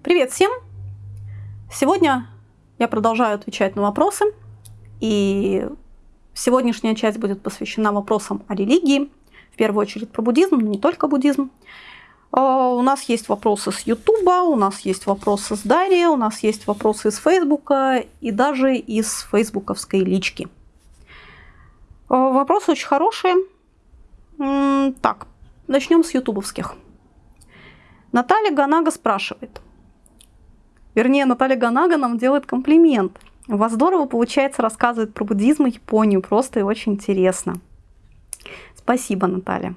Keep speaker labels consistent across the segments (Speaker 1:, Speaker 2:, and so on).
Speaker 1: Привет всем! Сегодня я продолжаю отвечать на вопросы, и сегодняшняя часть будет посвящена вопросам о религии, в первую очередь про буддизм, но не только буддизм. А, у нас есть вопросы с Ютуба, у нас есть вопросы с Дарьи, у нас есть вопросы из Фейсбука и даже из фейсбуковской лички. А, вопросы очень хорошие. Так, начнем с ютубовских. Наталья Ганага спрашивает. Вернее, Наталья Ганага нам делает комплимент. У вас здорово получается рассказывать про буддизм и Японию. Просто и очень интересно. Спасибо, Наталья.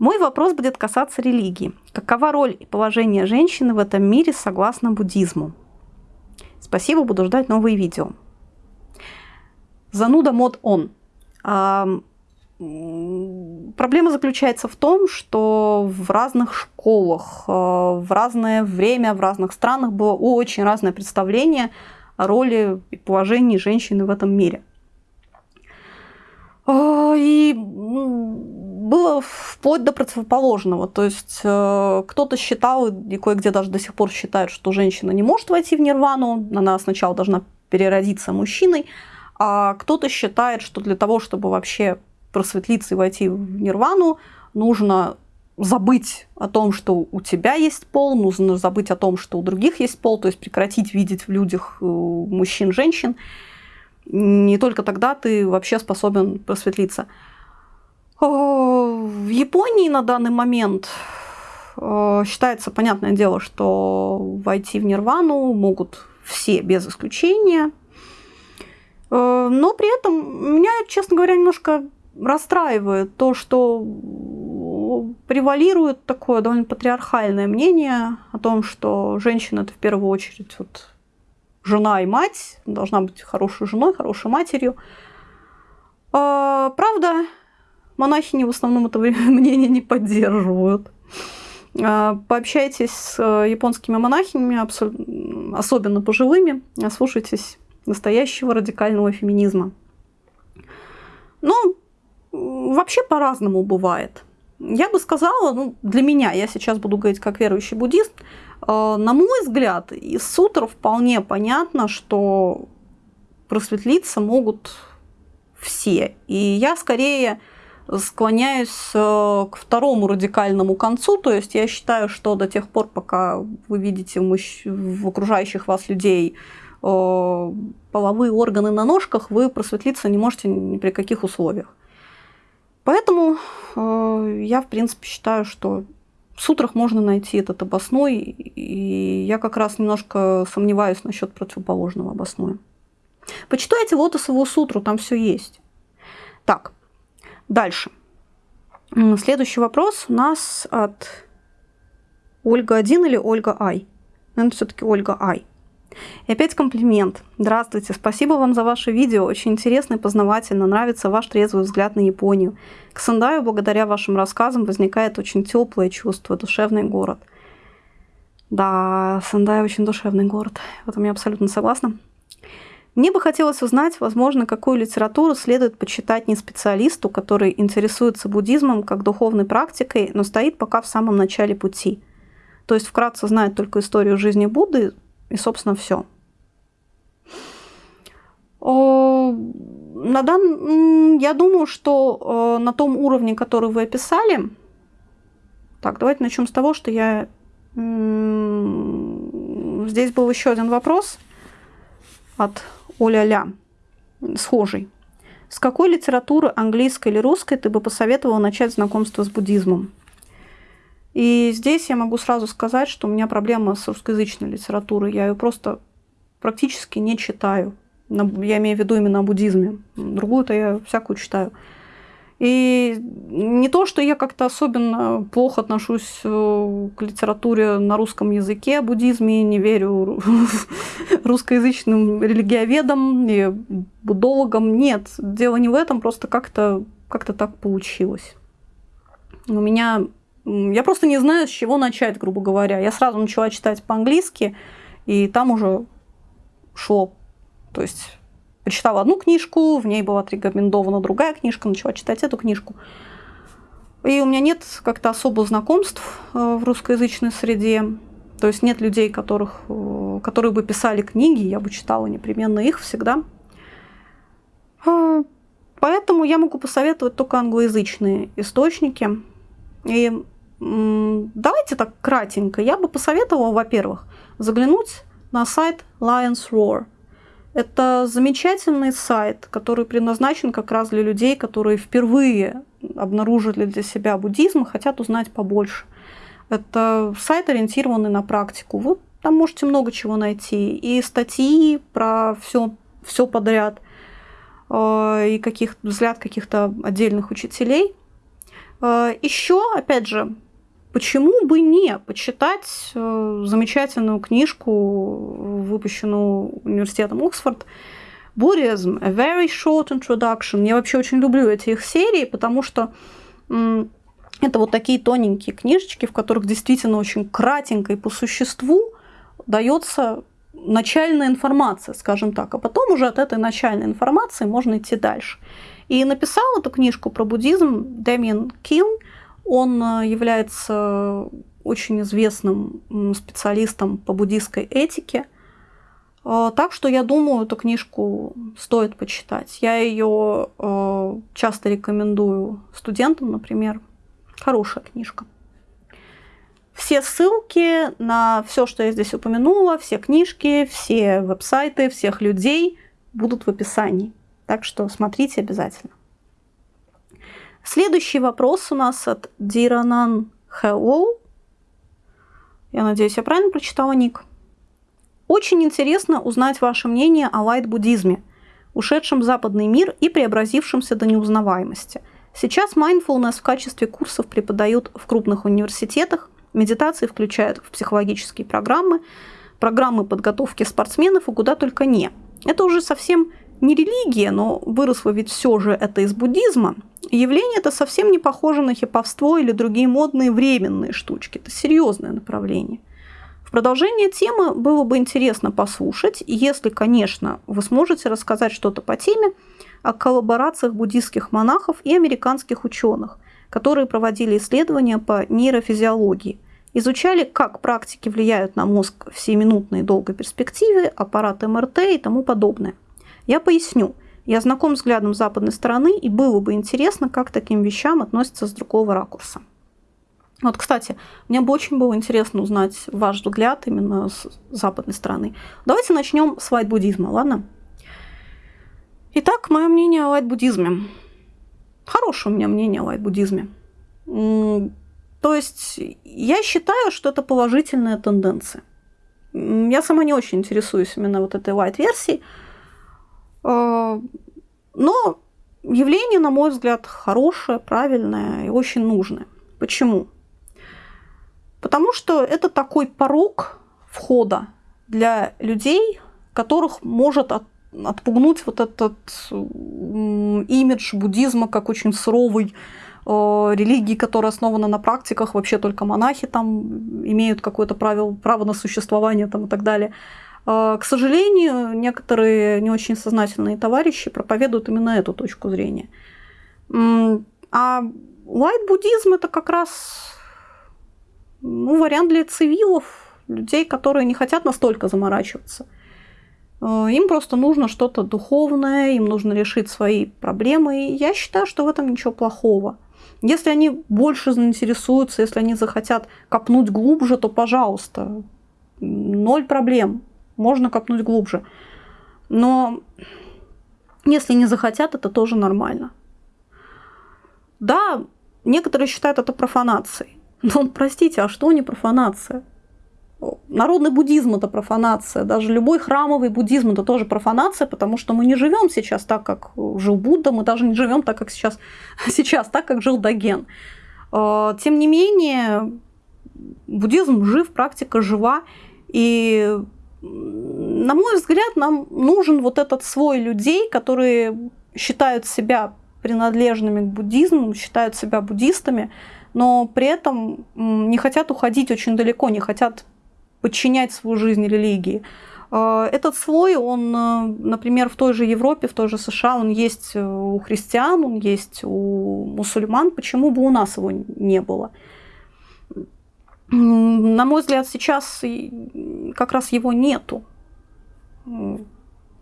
Speaker 1: Мой вопрос будет касаться религии. Какова роль и положение женщины в этом мире согласно буддизму? Спасибо, буду ждать новые видео. Зануда мод он. Проблема заключается в том, что в разных школах, э, в разное время, в разных странах было очень разное представление о роли и положении женщины в этом мире. Э, и было вплоть до противоположного. То есть э, кто-то считал, и кое-где даже до сих пор считает, что женщина не может войти в нирвану, она сначала должна переродиться мужчиной, а кто-то считает, что для того, чтобы вообще просветлиться и войти в нирвану, нужно забыть о том, что у тебя есть пол, нужно забыть о том, что у других есть пол, то есть прекратить видеть в людях э, мужчин, женщин. Не только тогда ты вообще способен просветлиться. Э, в Японии на данный момент э, считается, понятное дело, что войти в нирвану могут все без исключения. Но при этом меня, честно говоря, немножко расстраивает то, что превалирует такое довольно патриархальное мнение о том, что женщина это в первую очередь вот жена и мать, должна быть хорошей женой, хорошей матерью. А, правда, монахини в основном это мнение не поддерживают. А, пообщайтесь с японскими монахинями, особенно пожилыми, слушайтесь настоящего радикального феминизма. Ну, вообще по-разному бывает. Я бы сказала, ну, для меня, я сейчас буду говорить как верующий буддист, э, на мой взгляд, из сутр вполне понятно, что просветлиться могут все. И я скорее склоняюсь э, к второму радикальному концу, то есть я считаю, что до тех пор, пока вы видите в окружающих вас людей э, половые органы на ножках, вы просветлиться не можете ни при каких условиях. Поэтому э, я, в принципе, считаю, что в сутрах можно найти этот обосной, и я как раз немножко сомневаюсь насчет противоположного обосноя. Почитайте лотосовую сутру, там все есть. Так, дальше. Следующий вопрос у нас от Ольга 1 или Ольга Ай. Наверное, все-таки Ольга Ай. И опять комплимент. Здравствуйте, спасибо вам за ваше видео. Очень интересно и познавательно. Нравится ваш трезвый взгляд на Японию. К Сандаю благодаря вашим рассказам возникает очень теплое чувство, душевный город. Да, Сандай очень душевный город. В этом я абсолютно согласна. Мне бы хотелось узнать, возможно, какую литературу следует почитать не специалисту, который интересуется буддизмом как духовной практикой, но стоит пока в самом начале пути. То есть вкратце знает только историю жизни Будды, и, собственно, все. На дан... Я думаю, что на том уровне, который вы описали, так, давайте начнем с того, что я... Здесь был еще один вопрос от Оля-ля, схожий. С какой литературы, английской или русской, ты бы посоветовала начать знакомство с буддизмом? И здесь я могу сразу сказать, что у меня проблема с русскоязычной литературой. Я ее просто практически не читаю. Я имею в виду именно о буддизме. Другую-то я всякую читаю. И не то, что я как-то особенно плохо отношусь э, к литературе на русском языке о буддизме, не верю русскоязычным религиоведам и буддологам. Нет, дело не в этом, просто как-то как так получилось. У меня я просто не знаю, с чего начать, грубо говоря. Я сразу начала читать по-английски, и там уже шло. То есть прочитала одну книжку, в ней была отрекомендована другая книжка, начала читать эту книжку. И у меня нет как-то особо знакомств э, в русскоязычной среде. То есть нет людей, которых, э, которые бы писали книги, я бы читала непременно их всегда. А, поэтому я могу посоветовать только англоязычные источники. И давайте так кратенько. Я бы посоветовала, во-первых, заглянуть на сайт Lions Roar. Это замечательный сайт, который предназначен как раз для людей, которые впервые обнаружили для себя буддизм и хотят узнать побольше. Это сайт, ориентированный на практику. Вы там можете много чего найти. И статьи про все, все подряд, э, и каких, взгляд каких-то отдельных учителей. Э, Еще, опять же, почему бы не почитать э, замечательную книжку, выпущенную университетом Оксфорд, Buddhism, A Very Short Introduction. Я вообще очень люблю эти их серии, потому что это вот такие тоненькие книжечки, в которых действительно очень кратенько и по существу дается начальная информация, скажем так, а потом уже от этой начальной информации можно идти дальше. И написал эту книжку про буддизм Дэмиен Кин. Он э, является очень известным специалистом по буддийской этике. Э, так что я думаю, эту книжку стоит почитать. Я ее э, часто рекомендую студентам, например. Хорошая книжка. Все ссылки на все, что я здесь упомянула, все книжки, все веб-сайты, всех людей будут в описании. Так что смотрите обязательно. Следующий вопрос у нас от Диранан Hello. Я надеюсь, я правильно прочитала ник. Очень интересно узнать ваше мнение о лайт-буддизме, ушедшем в западный мир и преобразившемся до неузнаваемости – Сейчас mindfulness в качестве курсов преподают в крупных университетах, медитации включают в психологические программы, программы подготовки спортсменов и куда только не. Это уже совсем не религия, но выросло ведь все же это из буддизма. явление это совсем не похоже на хиповство или другие модные временные штучки. Это серьезное направление. В продолжение темы было бы интересно послушать, если, конечно, вы сможете рассказать что-то по теме, о коллаборациях буддийских монахов и американских ученых, которые проводили исследования по нейрофизиологии, изучали, как практики влияют на мозг в сиюминутной долгой перспективе, аппарат МРТ и тому подобное. Я поясню. Я знаком взглядом западной стороны, и было бы интересно, как к таким вещам относятся с другого ракурса. Вот, кстати, мне бы очень было интересно узнать ваш взгляд именно с западной стороны. Давайте начнем с лайт-буддизма, ладно? Итак, мое мнение о лайт-буддизме. Хорошее у меня мнение о лайт-буддизме. То есть я считаю, что это положительная тенденция. Я сама не очень интересуюсь именно вот этой лайт-версией. А, но явление, на мой взгляд, хорошее, правильное и очень нужное. Почему? Потому что это такой порог входа для людей, которых может от отпугнуть вот этот имидж буддизма как очень суровый э, религии, которая основана на практиках, вообще только монахи там имеют какое-то право, право на существование там, и так далее. Э, к сожалению, некоторые не очень сознательные товарищи проповедуют именно эту точку зрения. А лайт-буддизм это как раз ну, вариант для цивилов, людей, которые не хотят настолько заморачиваться. Э, им просто нужно что-то духовное, им нужно решить свои проблемы. И я считаю, что в этом ничего плохого. Если они больше заинтересуются, если они захотят копнуть глубже, то пожалуйста, ноль проблем, можно копнуть глубже. Но если не захотят, это тоже нормально. Да, некоторые считают это профанацией. Но, простите, а что не профанация? Народный буддизм – это профанация. Даже любой храмовый буддизм – это тоже профанация, потому что мы не живем сейчас так, как жил Будда, мы даже не живем так, как сейчас, сейчас так, как жил Доген. А, тем не менее, буддизм жив, практика жива. И, на мой взгляд, нам нужен вот этот свой людей, которые считают себя принадлежными к буддизму, считают себя буддистами, но при этом не хотят уходить очень далеко, не хотят подчинять свою жизнь религии. А, этот слой, он, э, например, в той же Европе, в той же США, он есть э, у христиан, он есть у мусульман. Почему бы у нас его не было? На мой взгляд, сейчас как раз его нету.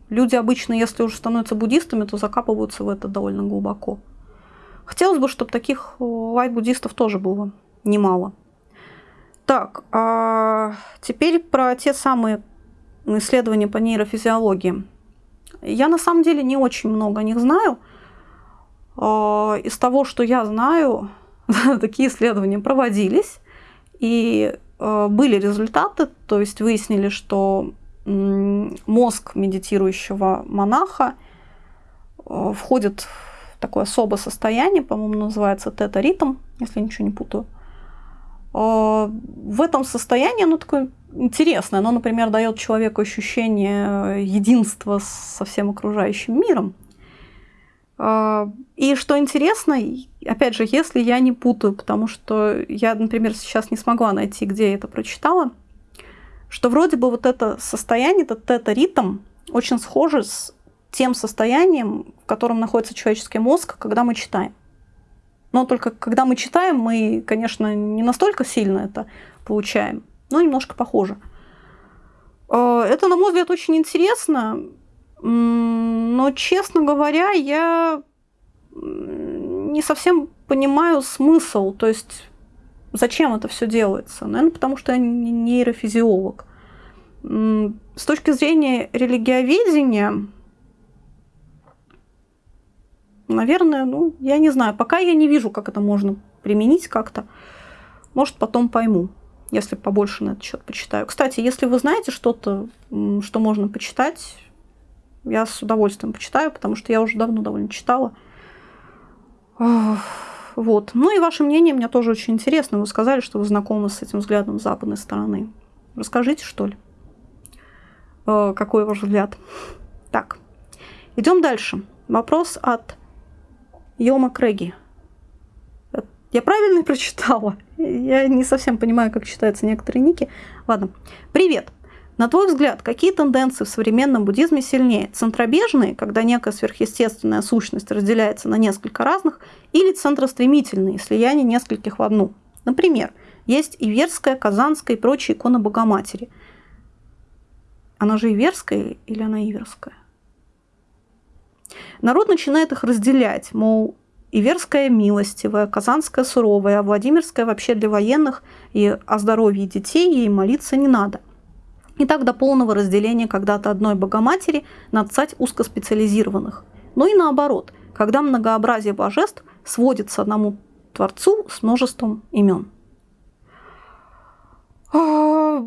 Speaker 1: Люди обычно, если уже становятся буддистами, то закапываются в это довольно глубоко. Хотелось бы, чтобы таких лайт-буддистов тоже было немало. Так, а теперь про те самые исследования по нейрофизиологии. Я на самом деле не очень много о них знаю. А, из того, что я знаю, такие исследования проводились, и а, были результаты, то есть выяснили, что мозг медитирующего монаха а, входит в такое особое состояние, по-моему, называется тета-ритм, если ничего не путаю. В этом состоянии оно такое интересное. Оно, например, дает человеку ощущение единства со всем окружающим миром. А, и что интересно, опять же, если я не путаю, потому что я, например, сейчас не смогла найти, где я это прочитала, что вроде бы вот это состояние, этот тета-ритм очень схоже с тем состоянием, в котором находится человеческий мозг, когда мы читаем. Но только когда мы читаем, мы, конечно, не настолько сильно это получаем, но немножко похоже. А, это, на мой взгляд, очень интересно. Но, честно говоря, я не совсем понимаю смысл. То есть, зачем это все делается? Наверное, потому что я не нейрофизиолог. С точки зрения религиоведения, наверное, ну, я не знаю. Пока я не вижу, как это можно применить как-то. Может, потом пойму, если побольше на этот счет почитаю. Кстати, если вы знаете что-то, что можно почитать, я с удовольствием почитаю, потому что я уже давно довольно читала. Вот. Ну и ваше мнение мне тоже очень интересно. Вы сказали, что вы знакомы с этим взглядом с западной стороны. Расскажите, что ли? Э, какой ваш взгляд? Так, идем дальше. Вопрос от Йома Крэги. Я правильно прочитала? Я не совсем понимаю, как читаются некоторые ники. Ладно. Привет. На твой взгляд, какие тенденции в современном буддизме сильнее? Центробежные, когда некая сверхъестественная сущность разделяется на несколько разных, или центростремительные, слияние нескольких в одну? Например, есть Иверская, Казанская и прочие иконы Богоматери. Она же Иверская или она Иверская? Народ начинает их разделять, мол, Иверская милостивая, Казанская суровая, а Владимирская вообще для военных, и о здоровье детей ей молиться не надо – и так до полного разделения когда-то одной Богоматери на цать узкоспециализированных. Но и наоборот, когда многообразие божеств сводится одному Творцу с множеством имен. А,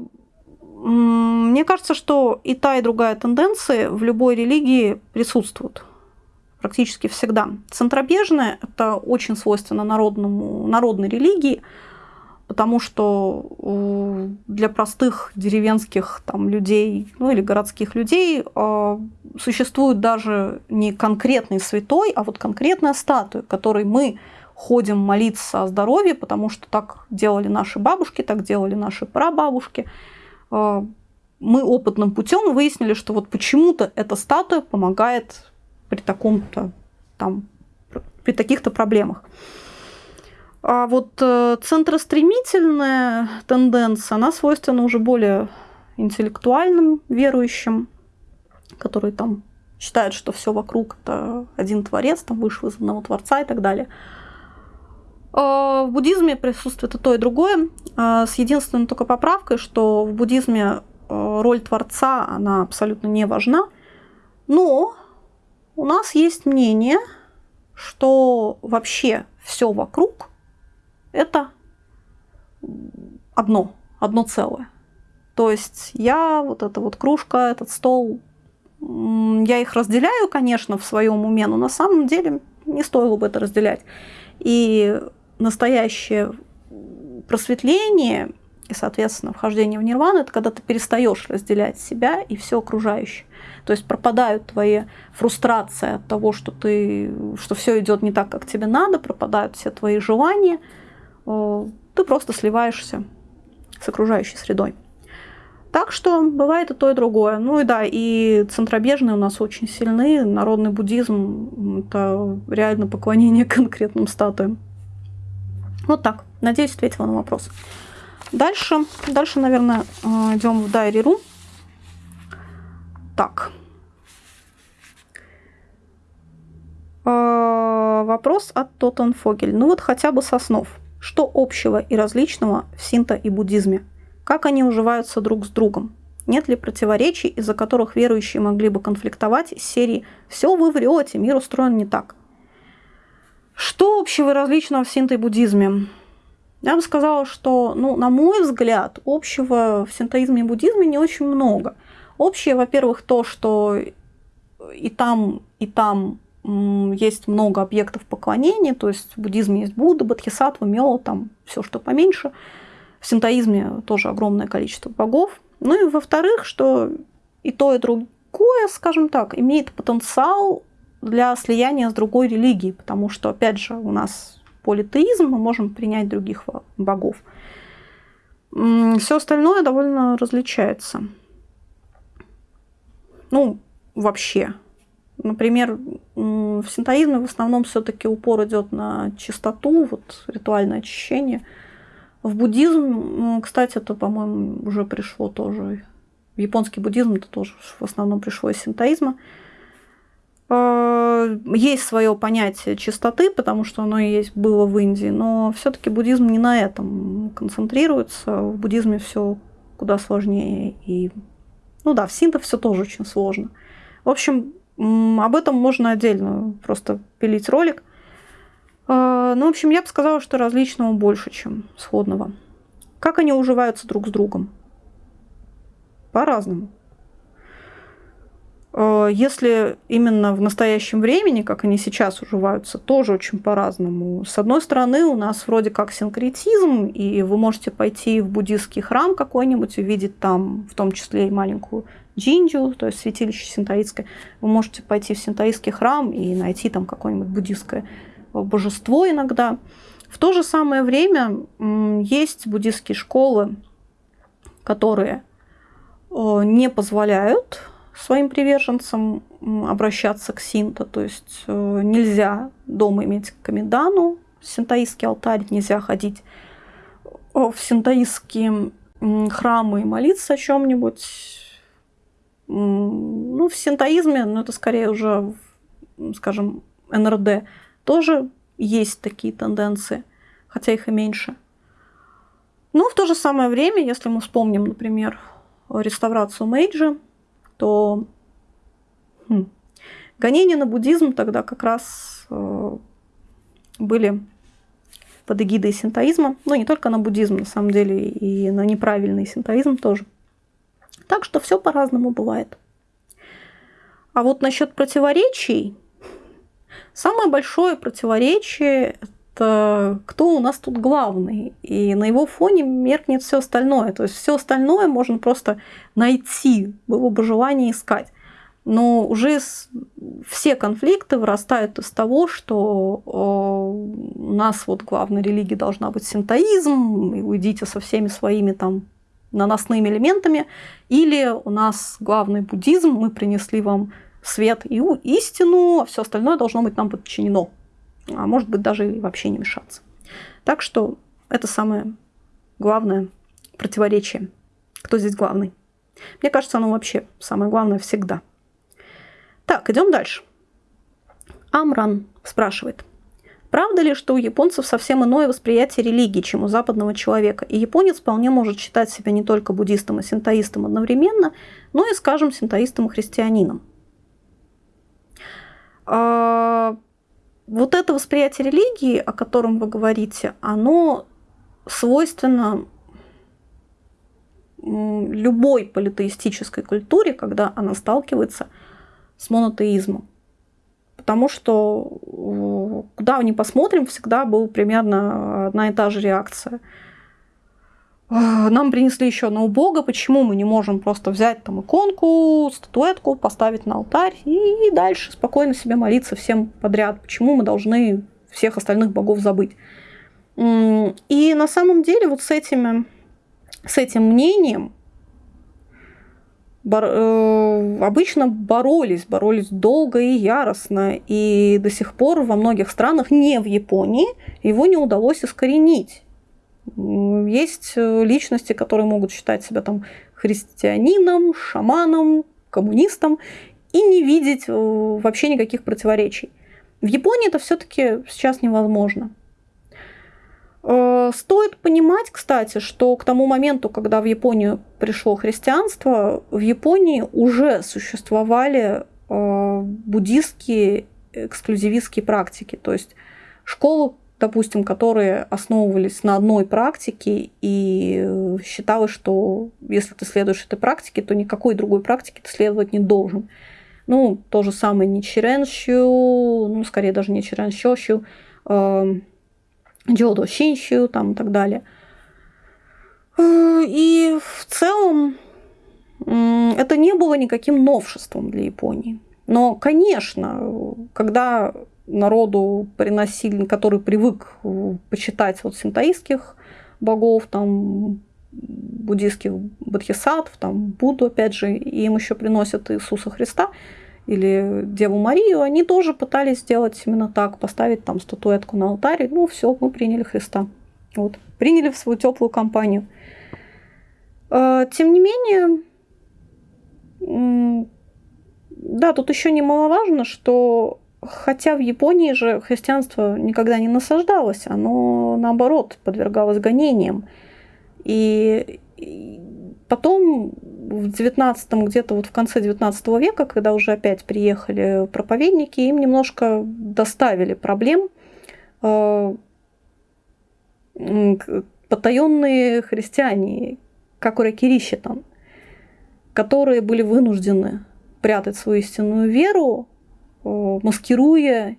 Speaker 1: мне кажется, что и та, и другая тенденции в любой религии присутствуют практически всегда. Центробежная – это очень свойственно народному, народной религии – потому что для простых деревенских там, людей ну, или городских людей э, существует даже не конкретный святой, а вот конкретная статуя, которой мы ходим молиться о здоровье, потому что так делали наши бабушки, так делали наши прабабушки. Э, мы опытным путем выяснили, что вот почему-то эта статуя помогает при таком-то там при таких-то проблемах. А вот э, центростремительная тенденция, она свойственна уже более интеллектуальным верующим, которые там считают, что все вокруг это один творец, там вышел из одного творца и так далее. А в буддизме присутствует и то, и другое, а с единственной только поправкой, что в буддизме э, роль творца, она абсолютно не важна, но у нас есть мнение, что вообще все вокруг это одно, одно целое. То есть я, вот эта вот кружка, этот стол, я их разделяю, конечно, в своем уме, но на самом деле не стоило бы это разделять. И настоящее просветление и, соответственно, вхождение в нирвану, это когда ты перестаешь разделять себя и все окружающее. То есть пропадают твои фрустрации от того, что, ты, что все идет не так, как тебе надо, пропадают все твои желания – ты просто сливаешься с окружающей средой. Так что бывает и то, и другое. Ну и да, и центробежные у нас очень сильны. Народный буддизм – это реально поклонение конкретным статуям. Вот так. Надеюсь, ответила на вопрос. Дальше, дальше, наверное, э, идем в Diary.ru. Так. Э, вопрос от Тоттенфогель. Ну вот хотя бы соснов. Что общего и различного в синто и буддизме? Как они уживаются друг с другом? Нет ли противоречий, из-за которых верующие могли бы конфликтовать из серии «Все вы врете, мир устроен не так»? Что общего и различного в синто-буддизме? Я бы сказала, что, ну, на мой взгляд, общего в синтоизме и буддизме не очень много. Общее, во-первых, то, что и там, и там есть много объектов поклонения, то есть в буддизме есть Будда, Бодхисаттва, Мёо, там все, что поменьше. В синтоизме тоже огромное количество богов. Ну и во-вторых, что и то, и другое, скажем так, имеет потенциал для слияния с другой религией, потому что, опять же, у нас политеизм, мы можем принять других богов. Все остальное довольно различается. Ну, вообще. Например, в синтоизме в основном все-таки упор идет на чистоту, вот ритуальное очищение. В буддизм, кстати, это, по-моему, уже пришло тоже. В японский буддизм это тоже в основном пришло из синтоизма. Э, есть свое понятие чистоты, потому что оно есть было в Индии, но все-таки буддизм не на этом концентрируется. В буддизме все куда сложнее. И, ну да, в синто все тоже очень сложно. В общем, об этом можно отдельно просто пилить ролик. Э, ну, в общем, я бы сказала, что различного больше, чем сходного. Как они уживаются друг с другом? По-разному. Э, если именно в настоящем времени, как они сейчас уживаются, тоже очень по-разному. С одной стороны, у нас вроде как синкретизм, и вы можете пойти в буддийский храм какой-нибудь, увидеть там в том числе и маленькую джинджу, то есть святилище синтаитское. Вы можете пойти в синтаитский храм и найти там какое-нибудь буддийское божество иногда. В то же самое время есть буддийские школы, которые э, не позволяют своим приверженцам обращаться к синто. То есть э, нельзя дома иметь камедану, синтаистский алтарь, нельзя ходить в синтаистские храмы и молиться о чем-нибудь. Ну, в синтоизме, ну, это скорее уже, скажем, НРД, тоже есть такие тенденции, хотя их и меньше. Но в то же самое время, если мы вспомним, например, реставрацию Мейджи, то хм, гонения на буддизм тогда как раз э, были под эгидой синтоизма, но не только на буддизм, на самом деле, и на неправильный синтоизм тоже. Так что все по-разному бывает. А вот насчет противоречий, самое большое противоречие это кто у нас тут главный. И на его фоне меркнет все остальное. То есть все остальное можно просто найти, было бы желание искать. Но уже все конфликты вырастают из того, что у нас вот главной религией должна быть синтоизм, и уйдите со всеми своими там наносными элементами, или у нас главный буддизм, мы принесли вам свет и истину, а все остальное должно быть нам подчинено а может быть даже и вообще не мешаться. Так что это самое главное противоречие. Кто здесь главный? Мне кажется, оно вообще самое главное всегда. Так, идем дальше. Амран спрашивает. Правда ли, что у японцев совсем иное восприятие религии, чем у западного человека, и японец вполне может считать себя не только буддистом и синтоистом одновременно, но и, скажем, синтоистом и христианином? А, вот это восприятие религии, о котором вы говорите, оно свойственно любой политеистической культуре, когда она сталкивается с монотеизмом. Потому что куда ни посмотрим, всегда была примерно одна и та же реакция – нам принесли еще одного бога, почему мы не можем просто взять там иконку, статуэтку, поставить на алтарь и дальше спокойно себе молиться всем подряд, почему мы должны всех остальных богов забыть. И на самом деле вот с, этими, с этим мнением бор, э, обычно боролись, боролись долго и яростно, и до сих пор во многих странах, не в Японии, его не удалось искоренить. Есть э, личности, которые могут считать себя там христианином, шаманом, коммунистом и не видеть э, вообще никаких противоречий. В Японии это все-таки сейчас невозможно. Э, стоит понимать, кстати, что к тому моменту, когда в Японию пришло христианство, в Японии уже существовали буддистские эксклюзивистские практики. То есть школы допустим, которые основывались на одной практике и э, считалось, что если ты следуешь этой практике, то никакой другой практике ты следовать не должен. Ну, то же самое Ничиренщу, ну, скорее даже не Чиренщощу, э, Джодо Шинщу, там и так далее. Э, и в целом это не было никаким новшеством для Японии. Но, конечно, когда народу приносили, который привык э, почитать вот синтаистских богов, там буддийских бодхисаттв, там Будду, опять же, им еще приносят Иисуса Христа или Деву Марию, они тоже пытались сделать именно так, поставить там статуэтку на алтаре, ну все, мы приняли Христа. Вот, приняли в свою теплую компанию. Э, тем не менее, да, тут еще немаловажно, что Хотя в Японии же христианство никогда не насаждалось, оно наоборот подвергалось гонениям. И потом в 19 где-то вот в конце 19 века, когда уже опять приехали проповедники, им немножко доставили проблем э, потаенные христиане, как уракирищи там, которые были вынуждены прятать свою истинную веру Э, маскируя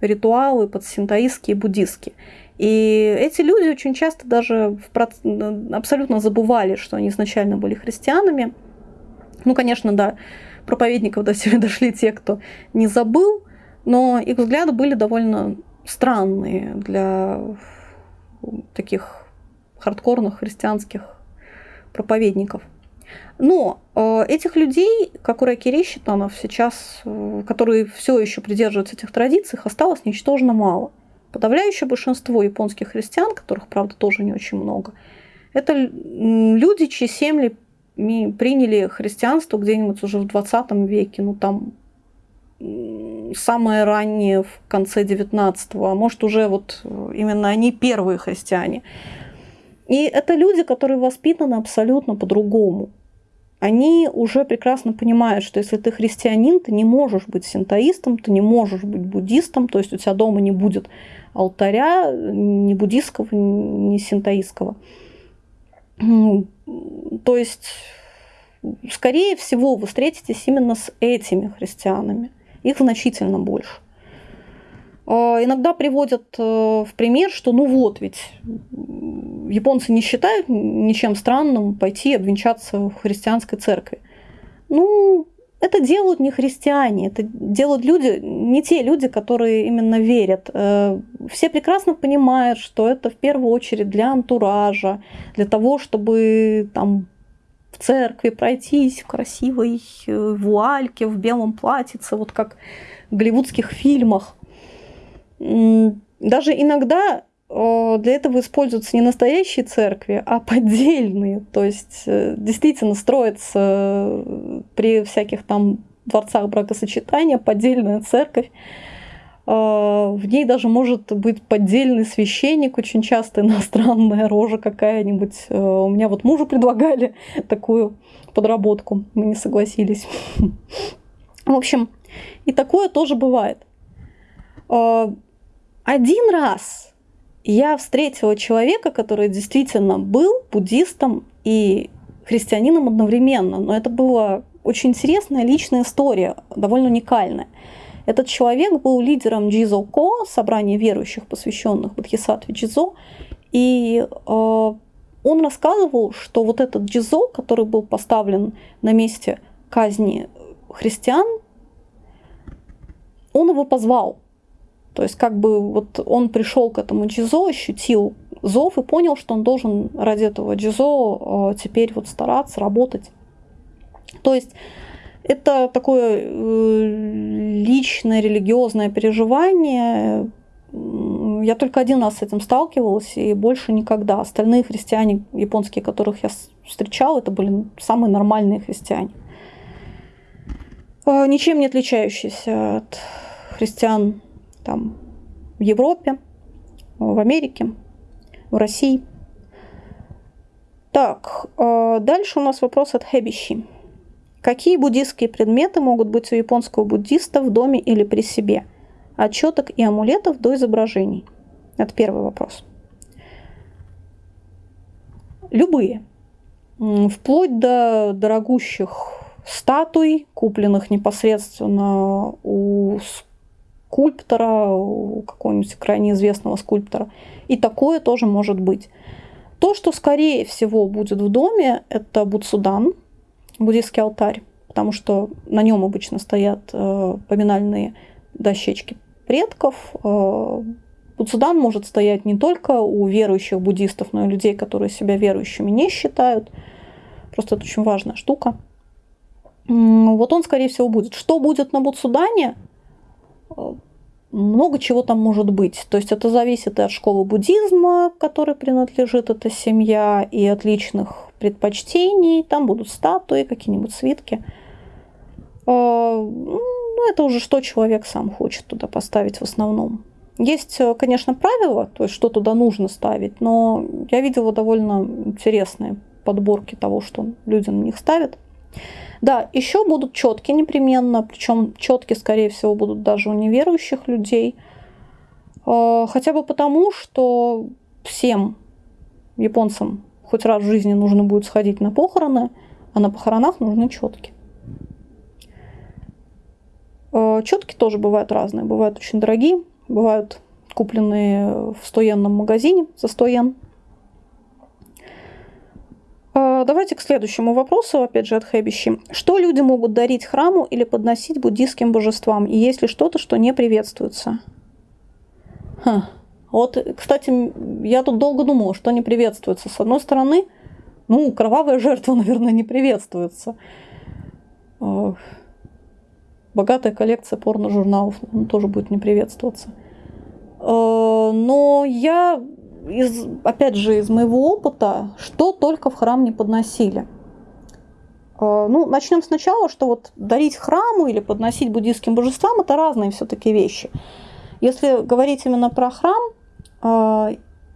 Speaker 1: ритуалы под синтоистские и буддистские. И эти люди очень часто даже в, абсолютно забывали, что они изначально были христианами. Ну, конечно, да, проповедников до себя дошли те, кто не забыл, но их взгляды были довольно странные для таких хардкорных христианских проповедников. Но э, этих людей, как у Райкири Щитанов, сейчас, э, которые все еще придерживаются этих традиций, осталось ничтожно мало. Подавляющее большинство японских христиан, которых, правда, тоже не очень много, это люди, чьи семьи приняли христианство где-нибудь уже в 20 веке, ну там самое раннее в конце 19-го, а может уже вот э, именно они первые христиане. И это люди, которые воспитаны абсолютно по-другому они уже прекрасно понимают, что если ты христианин, ты не можешь быть синтоистом, ты не можешь быть буддистом, то есть у тебя дома не будет алтаря ни буддийского, ни синтоистского. То есть, скорее всего, вы встретитесь именно с этими христианами. Их значительно больше. А, иногда приводят э, в пример, что ну вот ведь японцы не считают ничем странным пойти обвенчаться в христианской церкви. Ну, это делают не христиане, это делают люди, не те люди, которые именно верят. Э, все прекрасно понимают, что это в первую очередь для антуража, для того, чтобы там в церкви пройтись в красивой э, вуальке, в белом платьице, вот как в голливудских фильмах. Даже иногда для этого используются не настоящие церкви, а поддельные. То есть э, действительно строится э, при всяких там дворцах бракосочетания поддельная церковь. В ней даже может быть поддельный священник, очень часто иностранная рожа какая-нибудь. Э, у меня вот мужу предлагали такую подработку, мы не согласились. В общем, и такое тоже бывает. Один раз я встретила человека, который действительно был буддистом и христианином одновременно, но это была очень интересная личная история, довольно уникальная. Этот человек был лидером Джизо Ко, собрания верующих, посвященных Бодхисаттве Джизо, и э, он рассказывал, что вот этот Джизо, который был поставлен на месте казни христиан, он его позвал то есть как бы вот он пришел к этому джизо, ощутил зов и понял, что он должен ради этого джизо э, теперь вот стараться, работать. То есть это такое э, личное религиозное переживание, я только один раз с этим сталкивалась, и больше никогда. Остальные христиане японские, которых я встречала, это были самые нормальные христиане. А, ничем не отличающиеся от христиан там, в Европе, в Америке, в России. Так, а, дальше у нас вопрос от Хэбищи. Какие буддийские предметы могут быть у японского буддиста в доме или при себе? От четок и амулетов до изображений. Это первый вопрос. Любые. Вплоть до дорогущих статуй, купленных непосредственно у скульптора, какого-нибудь крайне известного скульптора. И такое тоже может быть. То, что скорее всего будет в доме, это Буцудан, буддийский алтарь, потому что на нем обычно стоят э, поминальные дощечки предков. Э, Буцудан может стоять не только у верующих буддистов, но и людей, которые себя верующими не считают. Просто это очень важная штука. Вот он, скорее всего, будет. Что будет на Буцудане? Много чего там может быть. То есть это зависит и от школы буддизма, которой принадлежит эта семья, и от личных предпочтений. Там будут статуи, какие-нибудь свитки. Э, ну, это уже что человек сам хочет туда поставить в основном. Есть, э, конечно, правила, то есть что туда нужно ставить, но я видела довольно интересные подборки того, что люди на них ставят. Да, еще будут четки непременно, причем четки, скорее всего, будут даже у неверующих людей. Э, хотя бы потому, что всем японцам хоть раз в жизни нужно будет сходить на похороны, а на похоронах нужны четки. Э, четки тоже бывают разные. Бывают очень дорогие, бывают купленные в 100 магазине за 100 йен. А, давайте к следующему вопросу, опять же от Хэбищи. Что люди могут дарить храму или подносить буддийским божествам? И есть ли что-то, что не приветствуется? Ха. Вот, кстати, я тут долго думала, что не приветствуется. С одной стороны, ну, кровавая жертва, наверное, не приветствуется. А, богатая коллекция порно-журналов тоже будет не приветствоваться. А, но я из, опять же, из моего опыта, что только в храм не подносили. А, ну, начнем сначала, что вот дарить храму или подносить буддийским божествам – это разные все-таки вещи. Если говорить именно про храм, а,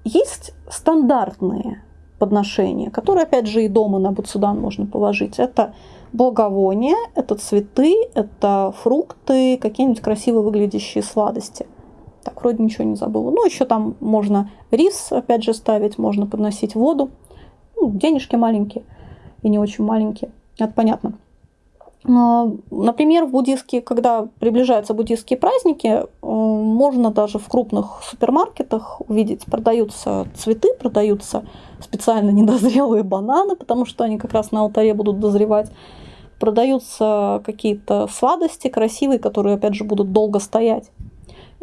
Speaker 1: есть стандартные подношения, которые, опять же, и дома на Буцудан можно положить. Это благовония, это цветы, это фрукты, какие-нибудь красиво выглядящие сладости. Так, вроде ничего не забыла. Ну, еще там можно рис, опять же, ставить, можно подносить воду. Ну, денежки маленькие и не очень маленькие. Это понятно. А, например, в буддийские, когда приближаются буддийские праздники, э, можно даже в крупных супермаркетах увидеть, продаются цветы, продаются специально недозрелые бананы, потому что они как раз на алтаре будут дозревать. Продаются какие-то сладости красивые, которые, опять же, будут долго стоять.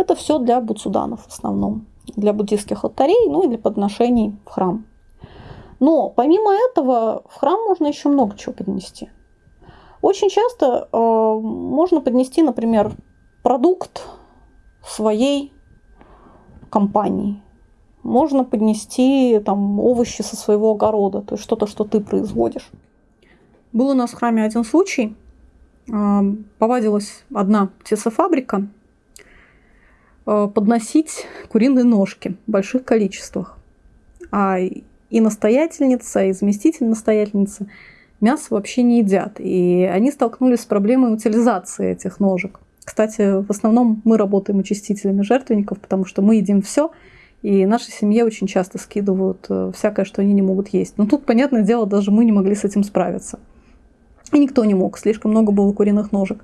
Speaker 1: Это все для буцуданов в основном, для буддийских алтарей, ну и для подношений в храм. Но помимо этого в храм можно еще много чего поднести. Очень часто э, можно поднести, например, продукт своей компании. Можно поднести там овощи со своего огорода, то есть что-то, что ты производишь. Был у нас в храме один случай. Э, повадилась одна птицефабрика подносить куриные ножки в больших количествах. А и настоятельница, и заместитель настоятельницы мясо вообще не едят. И они столкнулись с проблемой утилизации этих ножек. Кстати, в основном мы работаем очистителями жертвенников, потому что мы едим все, и нашей семье очень часто скидывают э, всякое, что они не могут есть. Но тут, понятное дело, даже мы не могли с этим справиться. И никто не мог, слишком много было куриных ножек.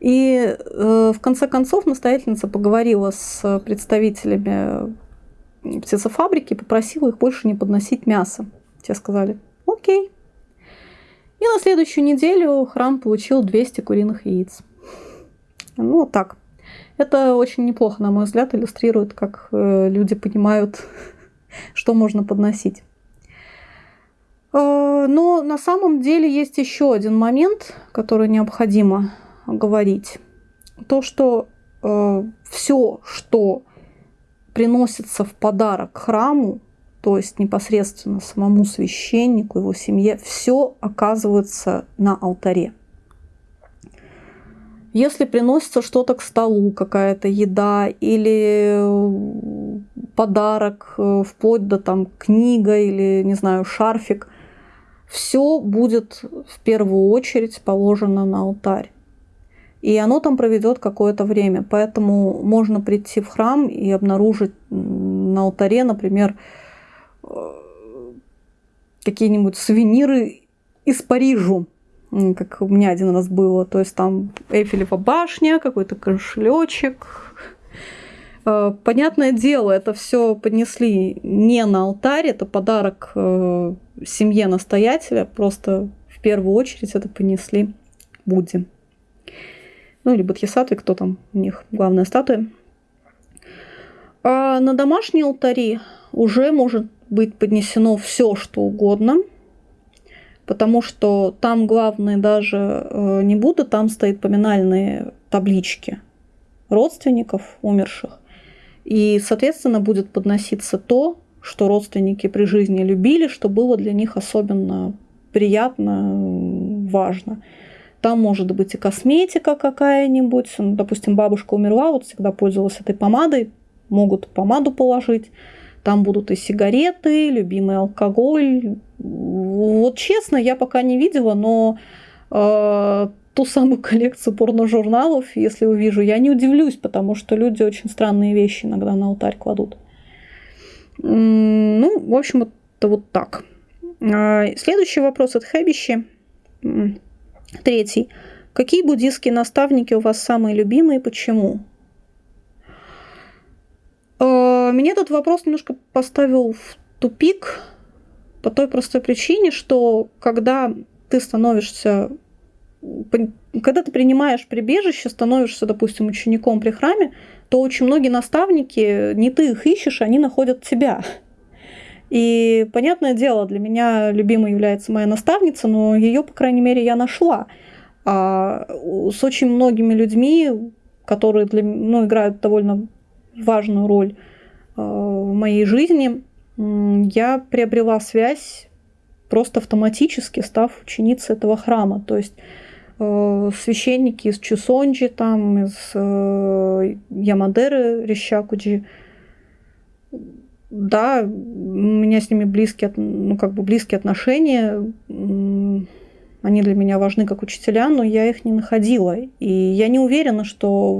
Speaker 1: И э, в конце концов настоятельница поговорила с представителями птицефабрики попросила их больше не подносить мясо. Те сказали, окей. И на следующую неделю храм получил 200 куриных яиц. Ну, вот так. Это очень неплохо, на мой взгляд, иллюстрирует, как э, люди понимают, что можно подносить. Э, но на самом деле есть еще один момент, который необходимо говорить. То, что э, все, что приносится в подарок храму, то есть непосредственно самому священнику, его семье, все оказывается на алтаре. Если приносится что-то к столу, какая-то еда или подарок, э, вплоть до там книга или, не знаю, шарфик, все будет в первую очередь положено на алтарь. И оно там проведет какое-то время. Поэтому можно прийти в храм и обнаружить на алтаре, например, э, какие-нибудь сувениры из Парижа, как у меня один раз было. То есть там Эйфелева башня, какой-то кошелечек. Э, понятное дело, это все поднесли не на алтарь, это подарок э, семье настоятеля, просто в первую очередь это понесли Будде ну или Бодхисаттвы, кто там у них главная статуя. А на домашние алтари уже может быть поднесено все, что угодно, потому что там главные даже э, не Будда, там стоят поминальные таблички родственников умерших. И, соответственно, будет подноситься то, что родственники при жизни любили, что было для них особенно приятно, важно. Там может быть и косметика какая-нибудь. Ну, допустим, бабушка умерла, вот всегда пользовалась этой помадой. Могут помаду положить. Там будут и сигареты, любимый алкоголь. Вот честно, я пока не видела, но э, ту самую коллекцию порножурналов, если увижу, я не удивлюсь, потому что люди очень странные вещи иногда на алтарь кладут. Ну, в общем, это вот так. А, следующий вопрос от Хэбищи. Третий. Какие буддийские наставники у вас самые любимые и почему? Э, меня этот вопрос немножко поставил в тупик по той простой причине, что когда ты становишься, когда ты принимаешь прибежище, становишься, допустим, учеником при храме, то очень многие наставники, не ты их ищешь, они находят тебя. И, понятное дело, для меня любимой является моя наставница, но ее, по крайней мере, я нашла. А с очень многими людьми, которые для, ну, играют довольно важную роль а, в моей жизни, я приобрела связь просто автоматически, став ученицей этого храма. То есть э, священники из Чусонджи, там, из э, Ямадеры, Рещакуджи, да, у меня с ними близкие, ну, как бы близкие отношения. Они для меня важны как учителя, но я их не находила. И я не уверена, что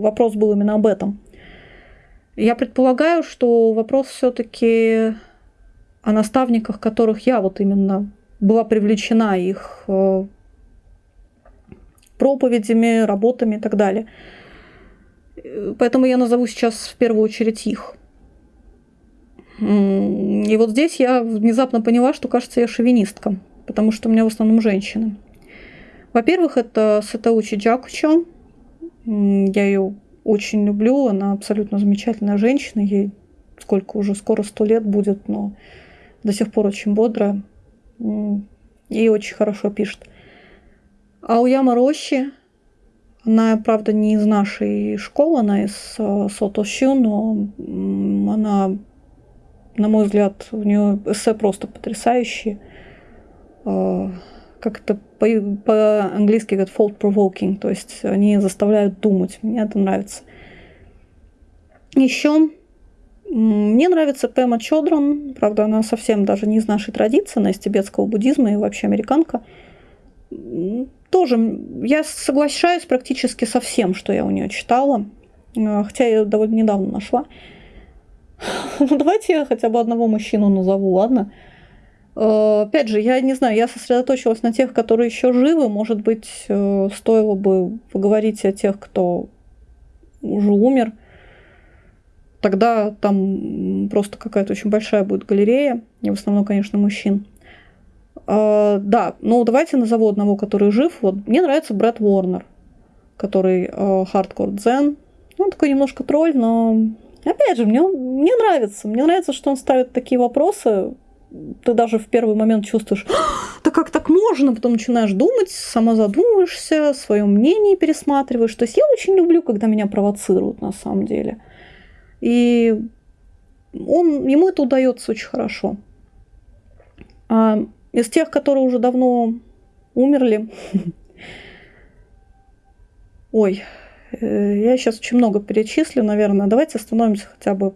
Speaker 1: вопрос был именно об этом. Я предполагаю, что вопрос все-таки о наставниках, которых я вот именно была привлечена их э, проповедями, работами и так далее. Поэтому я назову сейчас в первую очередь их. И вот здесь я внезапно поняла, что, кажется, я шовинистка, потому что у меня в основном женщины. Во-первых, это Сатаучи Джакучо. Я ее очень люблю, она абсолютно замечательная женщина, ей сколько уже, скоро сто лет будет, но до сих пор очень бодрая и очень хорошо пишет. А у Яма Рощи, она, правда, не из нашей школы, она из э, Сотощу, но она на мой взгляд, у нее эссе просто потрясающие. А, как это по-английски говорят fault provoking, то есть они заставляют думать. Мне это нравится. Еще мне нравится Пэма Чодран, правда, она совсем даже не из нашей традиции, она из тибетского буддизма и вообще американка. Тоже я соглашаюсь практически со всем, что я у нее читала, а, хотя я ее довольно недавно нашла. Ну, давайте я хотя бы одного мужчину назову, ладно? Э, опять же, я не знаю, я сосредоточилась на тех, которые еще живы. Может быть, э, стоило бы поговорить о тех, кто уже умер. Тогда там просто какая-то очень большая будет галерея. И в основном, конечно, мужчин. А, да, ну давайте назову одного, который жив. Вот мне нравится Брэд Уорнер, который хардкор э, Zen. Он такой немножко тролль, но Опять же, мне, мне нравится. Мне нравится, что он ставит такие вопросы. Ты даже в первый момент чувствуешь, да как так можно? Потом начинаешь думать, сама задумываешься, свое мнение пересматриваешь. То есть я очень люблю, когда меня провоцируют на самом деле. И он, ему это удается очень хорошо. А из тех, которые уже давно умерли, ой, я сейчас очень много перечислю, наверное. Давайте остановимся хотя бы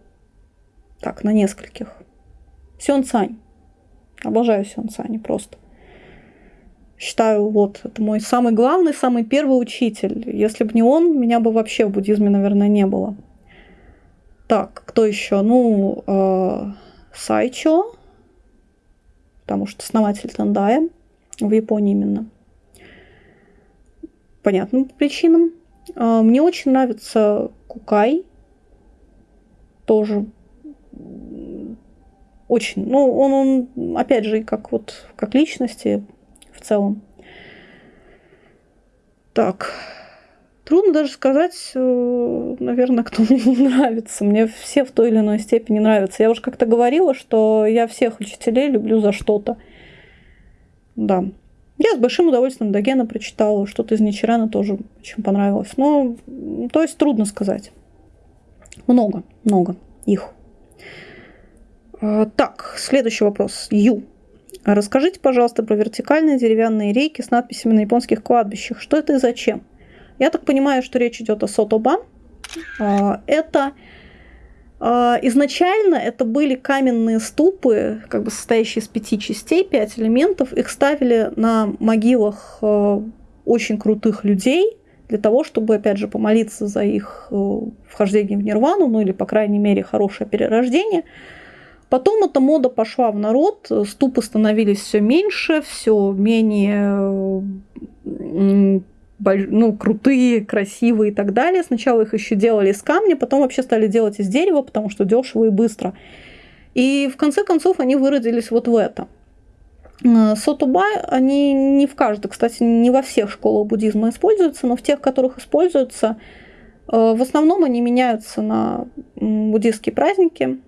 Speaker 1: так, на нескольких. Сён Цань. Обожаю Сён Цань просто. Считаю, вот, это мой самый главный, самый первый учитель. Если бы не он, меня бы вообще в буддизме, наверное, не было. Так, кто еще? Ну, э, Сайчо, потому что основатель Тандая в Японии именно. Понятным причинам. Э, мне очень нравится Кукай. Тоже очень, ну, он, он, опять же, как вот, как личности в целом. Так, трудно даже сказать, э, наверное, кто мне не нравится. Мне все в той или иной степени нравятся. Я уже как-то говорила, что я всех учителей люблю за что-то. Да. Я с большим удовольствием Дагена прочитала, что-то из Ничерана тоже очень понравилось. Но, то есть, трудно сказать. Много, много их. А, так, следующий вопрос. Ю. Расскажите, пожалуйста, про вертикальные деревянные рейки с надписями на японских кладбищах. Что это и зачем? Я так понимаю, что речь идет о сотобан. А, это изначально это были каменные ступы, как бы состоящие из пяти частей, пять элементов. Их ставили на могилах очень крутых людей для того, чтобы, опять же, помолиться за их э, вхождение в нирвану, ну или, по крайней мере, хорошее перерождение – Потом эта мода пошла в народ, ступы становились все меньше, все менее ну, крутые, красивые и так далее. Сначала их еще делали из камня, потом вообще стали делать из дерева, потому что дешево и быстро. И в конце концов они выродились вот в это. Э, Сотуба, они не в каждой, кстати, не во всех школах буддизма используются, но в тех, которых используются, э, в основном они меняются на буддийские праздники,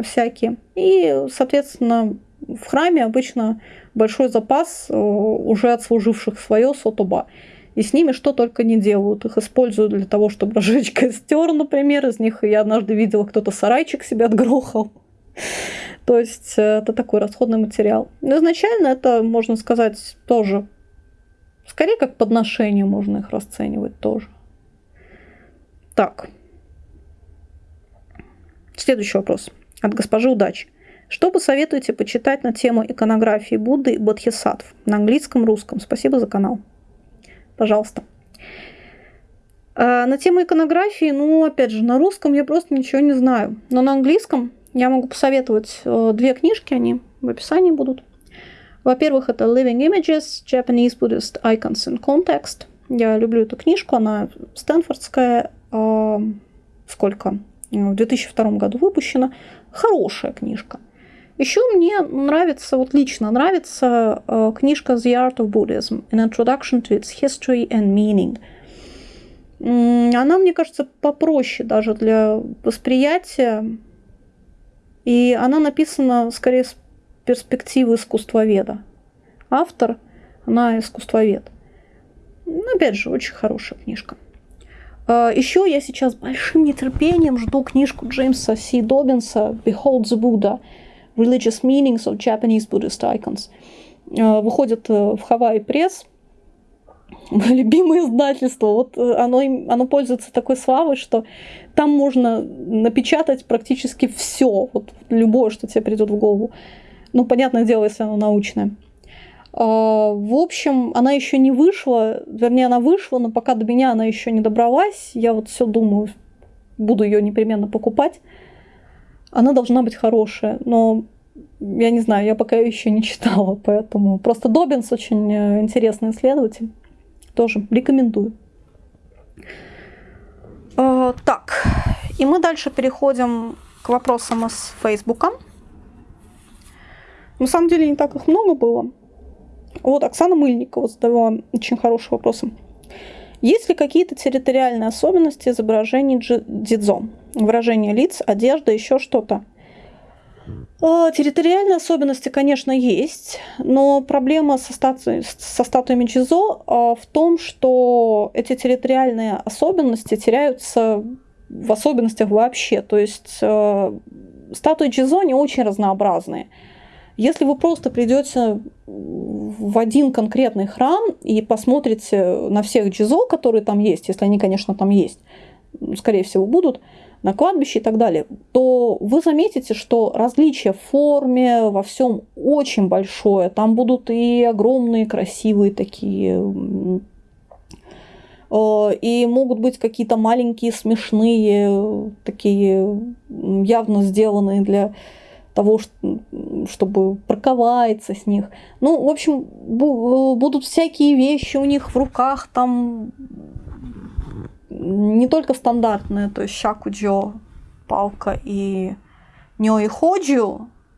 Speaker 1: всякие. И, соответственно, в храме обычно большой запас э, уже отслуживших свое сотоба. И с ними что только не делают. Их используют для того, чтобы разжечь костер, например. Из них я однажды видела, кто-то сарайчик себе отгрохал. То есть э, это такой расходный материал. Но изначально это, можно сказать, тоже скорее как подношение можно их расценивать тоже. Так. Следующий вопрос от госпожи Удачи. Что посоветуете почитать на тему иконографии Будды и Бодхисаттв на английском, русском? Спасибо за канал. Пожалуйста. А на тему иконографии, ну, опять же, на русском я просто ничего не знаю. Но на английском я могу посоветовать э, две книжки, они в описании будут. Во-первых, это Living Images, Japanese Buddhist Icons in Context. Я люблю эту книжку, она стэнфордская. Э, сколько? В 2002 году выпущена. Хорошая книжка. Еще мне нравится, вот лично нравится э, книжка The Art of Buddhism, An Introduction to its History and Meaning. Она, мне кажется, попроще даже для восприятия. И она написана скорее с перспективы искусствоведа. Автор, она искусствовед. Ну, опять же, очень хорошая книжка. А, Еще я сейчас большим нетерпением жду книжку Джеймса Си Добинса «Behold the Buddha. Religious Meanings of Japanese Buddhist Icons». А, выходит э, в Hawaii Пресс. Мое любимое издательство. Вот э, оно, оно пользуется такой славой, что там можно напечатать практически все, вот любое, что тебе придет в голову. Ну, понятное дело, если оно научное. В общем, она еще не вышла, вернее, она вышла, но пока до меня она еще не добралась. Я вот все думаю, буду ее непременно покупать. Она должна быть хорошая, но я не знаю, я пока еще не читала, поэтому просто Добинс очень э, интересный исследователь. Тоже рекомендую. А, так, и мы дальше переходим к вопросам из Фейсбука. На самом деле не так их много было. Вот Оксана Мыльникова задавала очень хороший вопрос. Есть ли какие-то территориальные особенности изображений дидзо? Выражение лиц, одежда, еще что-то? А, территориальные особенности, конечно, есть, но проблема со, стату... со статуями Джизо а, в том, что эти территориальные особенности теряются в особенностях вообще. То есть э, статуи Джизо не очень разнообразные. Если вы просто придете в один конкретный храм и посмотрите на всех джизо, которые там есть, если они, конечно, там есть, скорее всего, будут, на кладбище и так далее, то вы заметите, что различие в форме во всем очень большое. Там будут и огромные, красивые такие э, и могут быть какие-то маленькие, смешные, такие явно сделанные для того, чтобы парковаться с них. Ну, в общем, будут всякие вещи у них в руках, там не только стандартные, то есть шакуджо, палка и нё и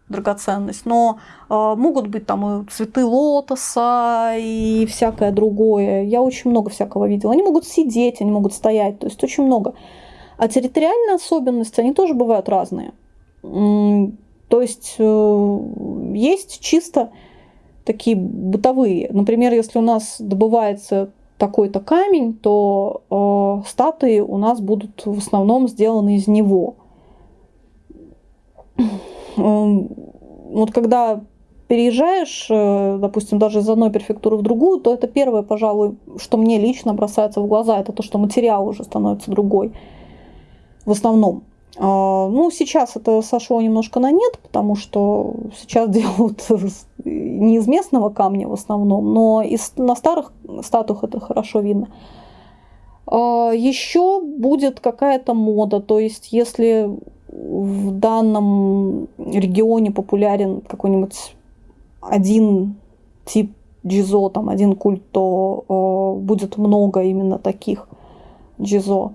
Speaker 1: драгоценность, но э, могут быть там и цветы лотоса и всякое другое. Я очень много всякого видела. Они могут сидеть, они могут стоять, то есть очень много. А территориальные особенности, они тоже бывают разные. То есть э, есть чисто такие бытовые. Например, если у нас добывается такой-то камень, то э, статуи у нас будут в основном сделаны из него. Эм, вот когда переезжаешь, э, допустим, даже из одной префектуры в другую, то это первое, пожалуй, что мне лично бросается в глаза, это то, что материал уже становится другой в основном. А, ну, сейчас это сошло немножко на нет, потому что сейчас делают не из местного камня в основном, но из, на старых статуях это хорошо видно. А, Еще будет какая-то мода, то есть если в данном регионе популярен какой-нибудь один тип джизо, там один культ, то э, будет много именно таких джизо.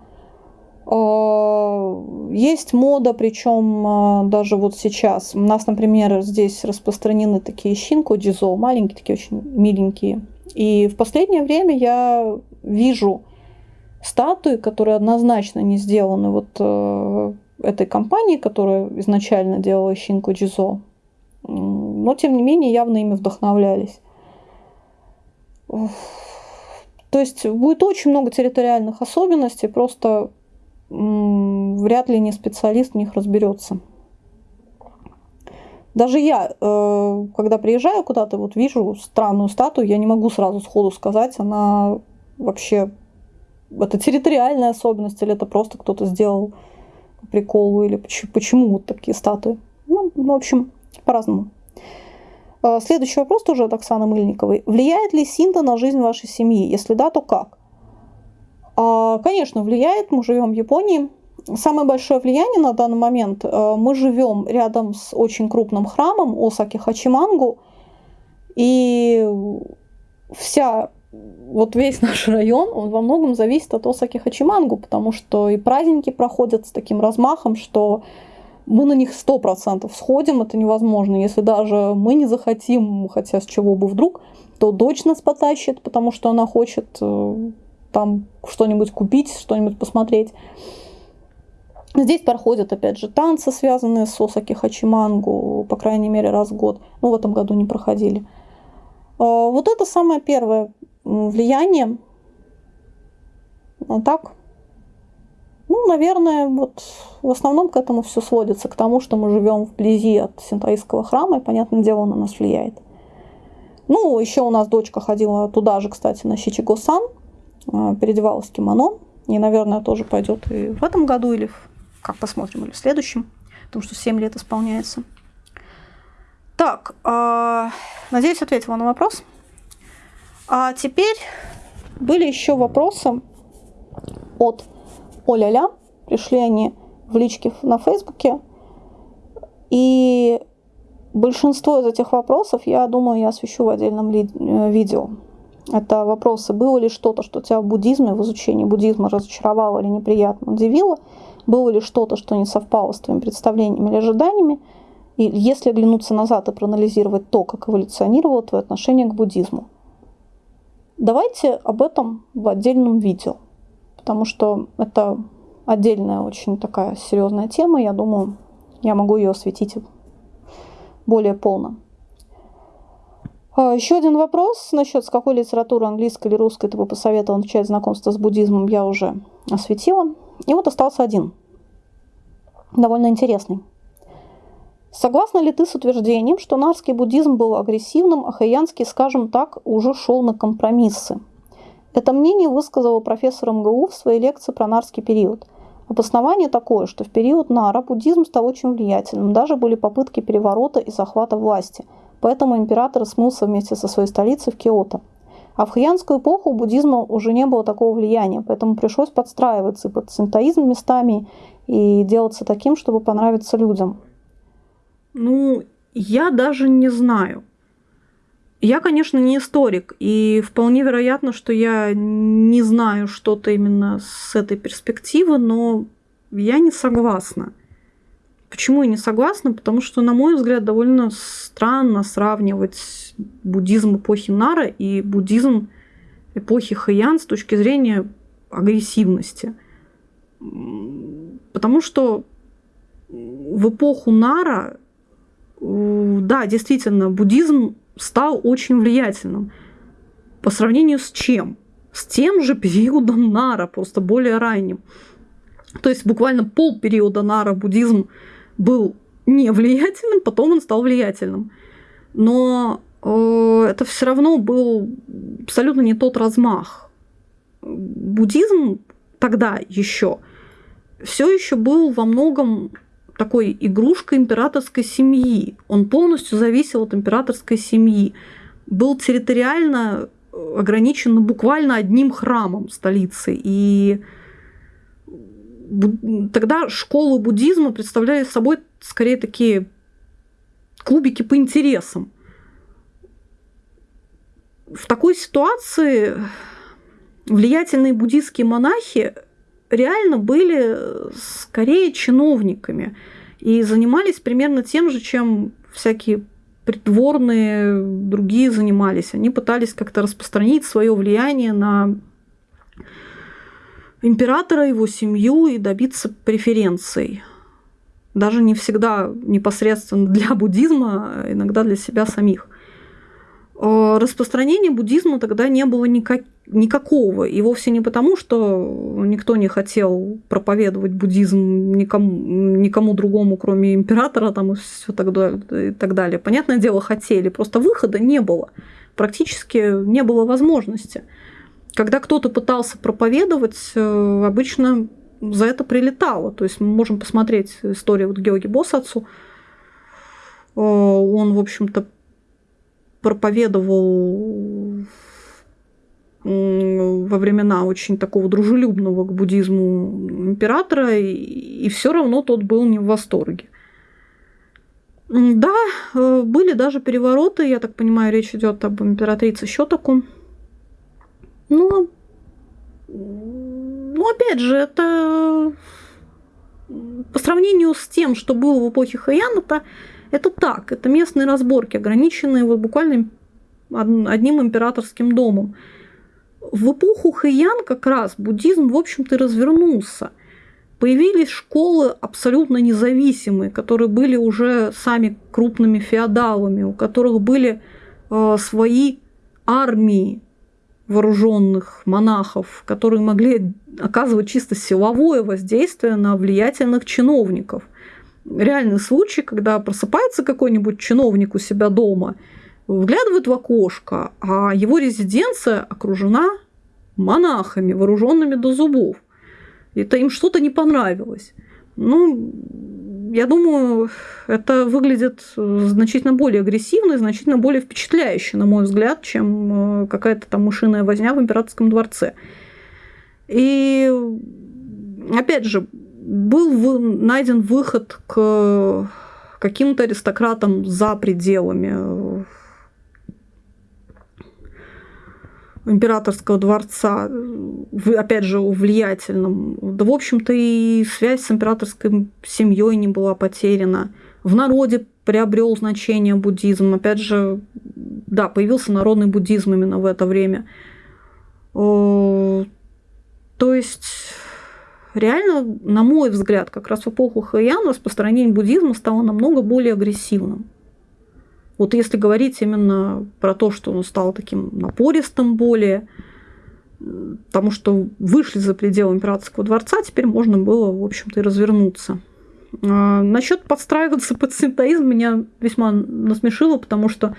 Speaker 1: Э, есть мода, причем э, даже вот сейчас. У нас, например, здесь распространены такие щинку джизо, маленькие, такие очень миленькие. И в последнее время я вижу статуи, которые однозначно не сделаны вот э, этой компании, которая изначально делала щинку джизо. Но, тем не менее, явно ими вдохновлялись. То есть будет очень много территориальных особенностей, просто вряд ли не специалист в них разберется. Даже я, э, когда приезжаю куда-то, вот вижу странную статую, я не могу сразу сходу сказать, она вообще это территориальная особенность или это просто кто-то сделал приколу или почему вот такие статуи. Ну, в общем, по-разному. Э, следующий вопрос тоже от Оксаны Мыльниковой. Влияет ли Синта на жизнь вашей семьи? Если да, то как? А, конечно, влияет. Мы живем в Японии. Самое большое влияние на данный момент. Э, мы живем рядом с очень крупным храмом Осаки Хачимангу. И вся вот весь наш район, он во многом зависит от Осаки Хачимангу, потому что и праздники проходят с таким размахом, что мы на них сто процентов сходим, это невозможно. Если даже мы не захотим, хотя с чего бы вдруг, то дочь нас потащит, потому что она хочет э, там что-нибудь купить, что-нибудь посмотреть. Здесь проходят, опять же, танцы, связанные с Осаки Хачимангу, по крайней мере, раз в год. Ну, в этом году не проходили. А, вот это самое первое влияние. А так, ну, наверное, вот в основном к этому все сводится, к тому, что мы живем вблизи от синтаистского храма, и, понятное дело, на нас влияет. Ну, еще у нас дочка ходила туда же, кстати, на Щичиго-сан, а, переодевалась в кимоно. И, наверное, тоже пойдет и в этом году, или в, как посмотрим, или в следующем, потому что 7 лет исполняется. Так, э, надеюсь, ответила на вопрос. А теперь были еще вопросы от Оля-ля. Пришли они в личке на Фейсбуке. И большинство из этих вопросов, я думаю, я освещу в отдельном э, видео. Это вопросы, было ли что-то, что тебя в буддизме, в изучении буддизма разочаровало или неприятно удивило, было ли что-то, что не совпало с твоими представлениями или ожиданиями, и если оглянуться назад и проанализировать то, как эволюционировало твое отношение к буддизму. Давайте об этом в отдельном видео, потому что это отдельная очень такая серьезная тема, я думаю, я могу ее осветить более полно. А, Еще один вопрос насчет, с какой литературы, английской или русской, ты бы посоветовал начать знакомство с буддизмом, я уже осветила. И вот остался один, довольно интересный. Согласна ли ты с утверждением, что нарский буддизм был агрессивным, а хаянский, скажем так, уже шел на компромиссы? Это мнение высказал профессор МГУ в своей лекции про нарский период. Обоснование такое, что в период Нара буддизм стал очень влиятельным, даже были попытки переворота и захвата власти, поэтому император смылся вместе со своей столицей в Киото. А в хаянскую эпоху у буддизма уже не было такого влияния, поэтому пришлось подстраиваться под синтоизм местами и делаться таким, чтобы понравиться людям. Ну, я даже не знаю. Я, конечно, не историк, и вполне вероятно, что я не знаю что-то именно с этой перспективы, но я не согласна. Почему я не согласна? Потому что, на мой взгляд, довольно странно сравнивать буддизм эпохи Нара и буддизм эпохи Хэйян с точки зрения агрессивности. Потому что в эпоху Нара, да, действительно, буддизм стал очень влиятельным. По сравнению с чем? С тем же периодом Нара, просто более ранним. То есть буквально пол периода Нара буддизм был не влиятельным, потом он стал влиятельным. Но э, это все равно был абсолютно не тот размах. Буддизм тогда еще все еще был во многом такой игрушкой императорской семьи. Он полностью зависел от императорской семьи. Был территориально ограничен буквально одним храмом столицы. И тогда школы буддизма представляли собой скорее такие клубики по интересам. В такой ситуации влиятельные буддийские монахи реально были скорее чиновниками и занимались примерно тем же, чем всякие придворные другие занимались. Они пытались как-то распространить свое влияние на императора, его семью и добиться преференций. Даже не всегда непосредственно для буддизма, а иногда для себя самих. Э, распространения буддизма тогда не было никак, никакого. И вовсе не потому, что никто не хотел проповедовать буддизм никому, никому другому, кроме императора там, и, все так, и так далее. Понятное дело, хотели, просто выхода не было. Практически не было возможности. Когда кто-то пытался проповедовать, э, обычно за это прилетало. То есть мы можем посмотреть историю вот Георги Босацу. Э, он, в общем-то, проповедовал во времена очень такого дружелюбного к буддизму императора, и, и все равно тот был не в восторге. Да, э, были даже перевороты, я так понимаю, речь идет об императрице Щетаку. Но, ну, опять же, это по сравнению с тем, что было в эпохе Хаян, это, это так, это местные разборки, ограниченные вот буквально одним императорским домом. В эпоху Хэйян как раз буддизм, в общем-то, развернулся. Появились школы абсолютно независимые, которые были уже сами крупными феодалами, у которых были э, свои армии вооруженных монахов, которые могли оказывать чисто силовое воздействие на влиятельных чиновников. Реальный случай, когда просыпается какой-нибудь чиновник у себя дома – вглядывает в окошко, а его резиденция окружена монахами, вооруженными до зубов. Это им что-то не понравилось. Ну, я думаю, это выглядит значительно более агрессивно и значительно более впечатляюще, на мой взгляд, чем э, какая-то там мышиная возня в императорском дворце. И опять же, был найден выход к каким-то аристократам за пределами императорского дворца, опять же, влиятельным. Да, в общем-то, и связь с императорской семьей не была потеряна. В народе приобрел значение буддизм. Опять же, да, появился народный буддизм именно в это время. То есть, реально, на мой взгляд, как раз в эпоху Хэйян распространение буддизма стало намного более агрессивным. Вот если говорить именно про то, что он стал таким напористым более, потому что вышли за пределы императорского дворца, теперь можно было, в общем-то, и развернуться. А, насчет подстраиваться под синтоизм меня весьма насмешило, потому что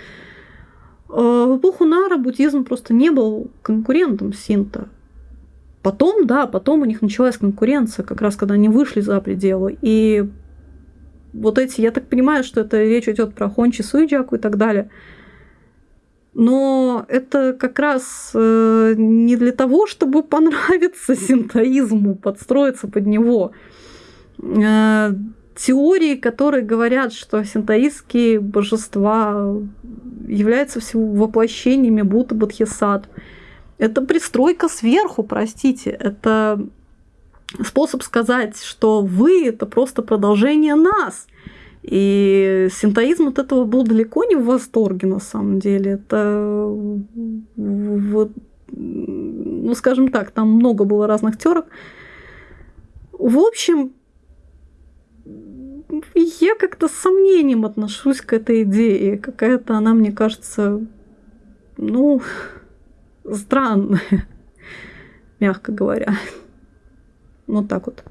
Speaker 1: а, в эпоху Нара буддизм просто не был конкурентом синта. Потом, да, потом у них началась конкуренция, как раз когда они вышли за пределы. И вот эти, я так понимаю, что это речь идет про Хончи Суиджаку и так далее. Но это как раз э, не для того, чтобы понравиться синтоизму, подстроиться под него. Э, теории, которые говорят, что синтоистские божества являются всего воплощениями Будда Бодхисаттв. Это пристройка сверху, простите. Это способ сказать, что вы это просто продолжение нас. И синтоизм от этого был далеко не в восторге, на самом деле. Это вот, ну, скажем так, там много было разных терок. В общем, я как-то с сомнением отношусь к этой идее. Какая-то она, мне кажется, ну, странная, мягко говоря. Вот так вот.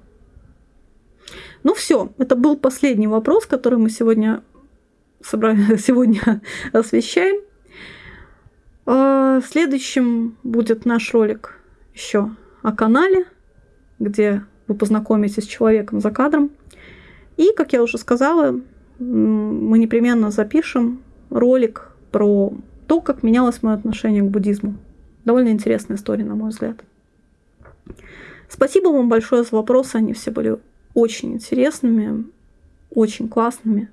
Speaker 1: Ну все, это был последний вопрос, который мы сегодня, собрали, сегодня освещаем. А, следующим будет наш ролик еще о канале, где вы познакомитесь с человеком за кадром. И, как я уже сказала, мы непременно запишем ролик про то, как менялось мое отношение к буддизму. Довольно интересная история, на мой взгляд. Спасибо вам большое за вопросы, они все были очень интересными, очень классными.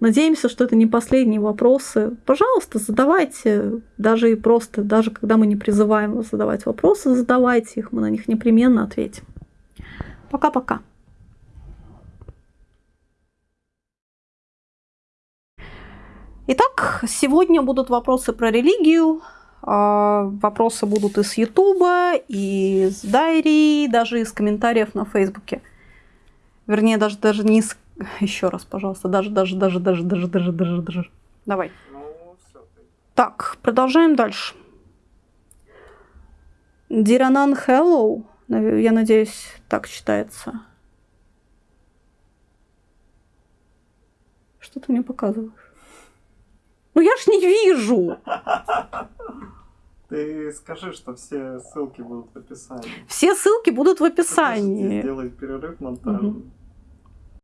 Speaker 1: Надеемся, что это не последние вопросы. Пожалуйста, задавайте, даже и просто, даже когда мы не призываем вас задавать вопросы, задавайте их, мы на них непременно ответим. Пока-пока. Итак, сегодня будут вопросы про религию. А, вопросы будут из Ютуба, из Дайри, даже из комментариев на Фейсбуке. Вернее, даже, даже не из... Еще раз, пожалуйста. Даже, даже, даже, даже, даже, даже, даже, даже. Давай. Ну, так, продолжаем дальше. Диранан Hello. Я надеюсь, так читается. Что ты мне показываешь? Ну я ж не вижу.
Speaker 2: Ты скажи, что все ссылки будут в описании.
Speaker 1: Все ссылки будут в описании.
Speaker 2: Сделай перерыв монтажный. Угу.